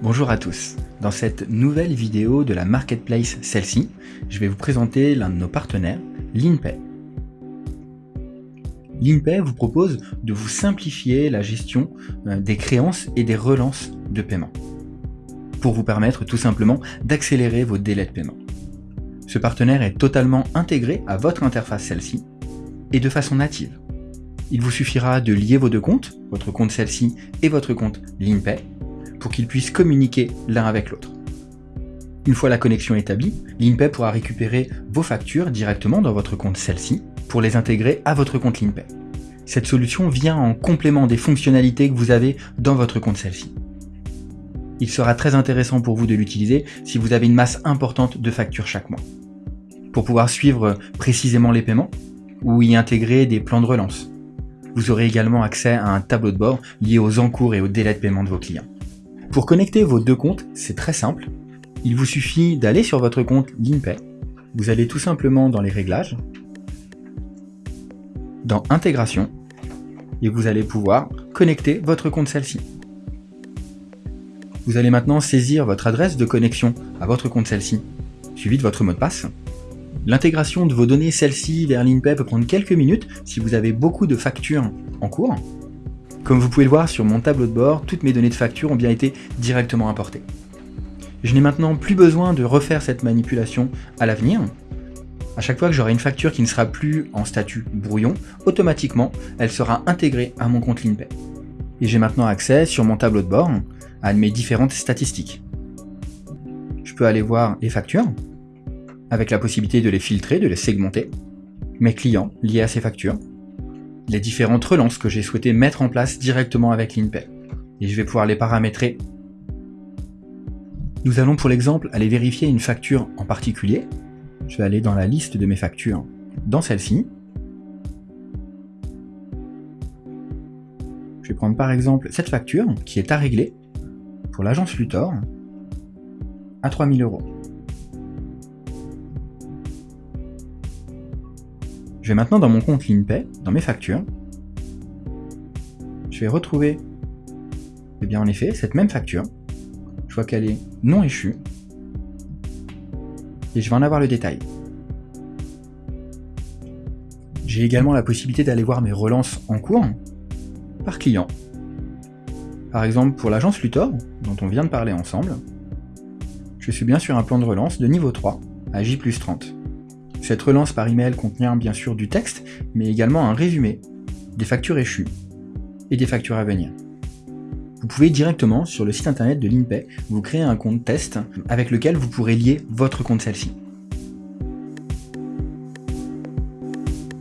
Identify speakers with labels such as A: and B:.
A: Bonjour à tous. Dans cette nouvelle vidéo de la marketplace celle-ci, je vais vous présenter l'un de nos partenaires, LinPay. LinPay vous propose de vous simplifier la gestion euh, des créances et des relances de paiement pour vous permettre tout simplement d'accélérer vos délais de paiement. Ce partenaire est totalement intégré à votre interface celle-ci et de façon native. Il vous suffira de lier vos deux comptes, votre compte celle-ci et votre compte LinPay, pour qu'ils puissent communiquer l'un avec l'autre. Une fois la connexion établie, LinPay pourra récupérer vos factures directement dans votre compte celle-ci pour les intégrer à votre compte LinPay. Cette solution vient en complément des fonctionnalités que vous avez dans votre compte celle-ci. Il sera très intéressant pour vous de l'utiliser si vous avez une masse importante de factures chaque mois. Pour pouvoir suivre précisément les paiements, ou y intégrer des plans de relance. Vous aurez également accès à un tableau de bord lié aux encours et aux délais de paiement de vos clients. Pour connecter vos deux comptes, c'est très simple. Il vous suffit d'aller sur votre compte LinPay. Vous allez tout simplement dans les réglages, dans Intégration, et vous allez pouvoir connecter votre compte celle-ci. Vous allez maintenant saisir votre adresse de connexion à votre compte celle-ci, suivi de votre mot de passe. L'intégration de vos données celle-ci vers LinPay peut prendre quelques minutes si vous avez beaucoup de factures en cours, comme vous pouvez le voir sur mon tableau de bord, toutes mes données de facture ont bien été directement importées. Je n'ai maintenant plus besoin de refaire cette manipulation à l'avenir. À chaque fois que j'aurai une facture qui ne sera plus en statut brouillon, automatiquement, elle sera intégrée à mon compte LinPay. Et j'ai maintenant accès sur mon tableau de bord à mes différentes statistiques. Je peux aller voir les factures, avec la possibilité de les filtrer, de les segmenter, mes clients liés à ces factures, les différentes relances que j'ai souhaité mettre en place directement avec l'InPay. Et je vais pouvoir les paramétrer. Nous allons pour l'exemple aller vérifier une facture en particulier. Je vais aller dans la liste de mes factures, dans celle-ci. Je vais prendre par exemple cette facture qui est à régler pour l'agence Luthor à 3000 euros. Je vais maintenant dans mon compte LinPay, dans mes factures. Je vais retrouver, eh bien en effet, cette même facture. Je vois qu'elle est non échue. Et je vais en avoir le détail. J'ai également la possibilité d'aller voir mes relances en cours par client. Par exemple, pour l'agence Luthor, dont on vient de parler ensemble, je suis bien sur un plan de relance de niveau 3 à J 30. Cette relance par email contient bien sûr du texte, mais également un résumé, des factures échues et des factures à venir. Vous pouvez directement sur le site internet de l'INPay vous créer un compte test avec lequel vous pourrez lier votre compte celle-ci.